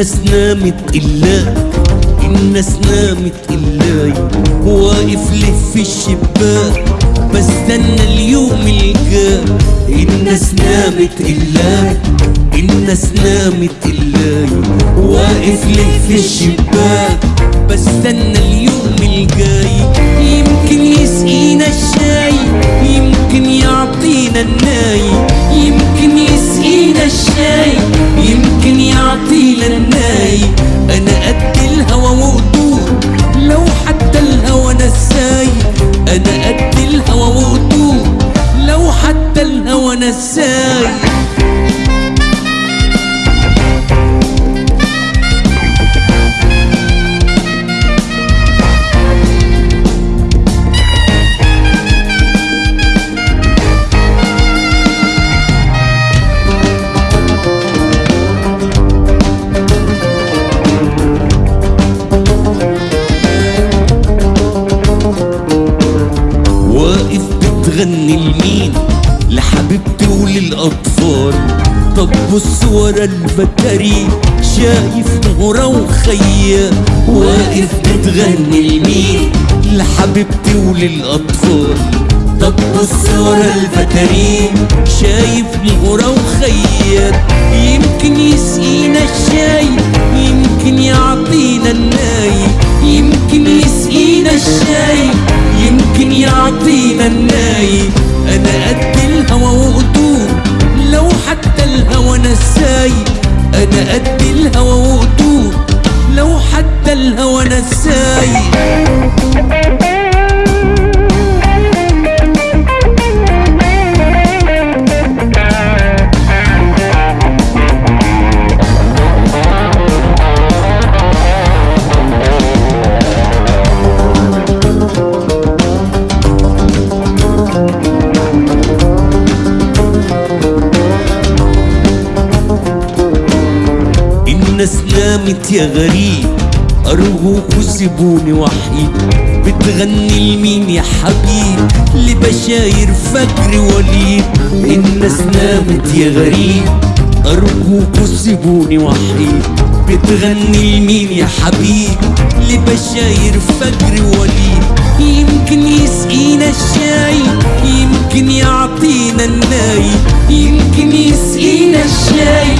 الناس نامت إلا الناس نامت إلا. واقف له في الشباك بستنى اليوم الجاي الناس نامت إلا الناس نامت إلا. واقف له في الشباك بستنى اليوم الجاي يمكن يسقينا الشاي يمكن يعطينا الناي. بتغني لمين؟ لحبيبتي وللأطفال. طب بص ورا البكري شايف نهرة وخيال واقف بتغني لمين؟ لحبيبتي وللأطفال. طب بص ورا البكري شايف نهرة وخيال يمكن يسقينا الشاي يمكن يعطينا الناي. يمكن يسقينا الشاي يمكن يعطينا الناي. نساي. أنا قد الهوى وقدور لو حتى الهوى نساي. الناس نامت يا غريب أرجوكوا سيبوني وحيد. بتغني لمين يا حبيب لبشاير فجر وليد. الناس نامت يا غريب أرجوكوا سيبوني وحيد. بتغني لمين يا حبيب لبشاير فجر وليد. يمكن يسقينا الشاي يمكن يعطينا الناي. يمكن يسقينا الشاي.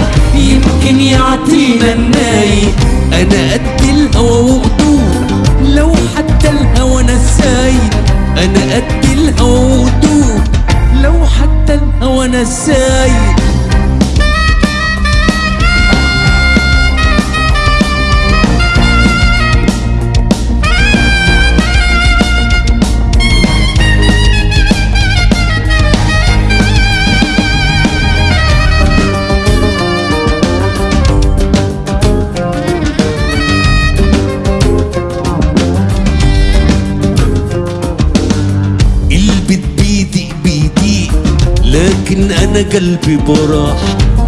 أنا قد لكن أنا قلبي براح.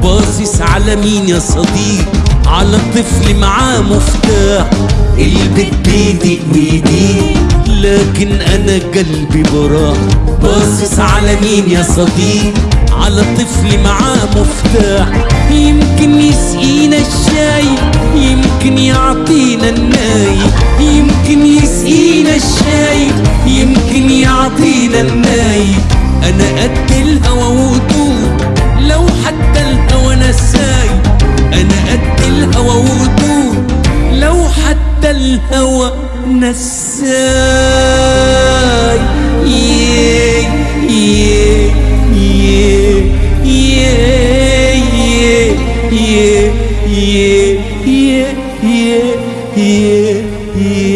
باصص على مين يا صديق؟ على طفل معاه مفتاح. البت بيدي بيدي. لكن أنا قلبي براح. باصص على مين يا صديق؟ على طفل معاه مفتاح. يمكن يسقينا الشاي يمكن يعطينا الناي. يمكن يسقينا الشاي يمكن يعطينا الناي. أنا قد الهوى وطول لو حتى الهوى نساي أنا قد الهوى وطول لو حتى الهوى نساي yeah, yeah, yeah, yeah, yeah.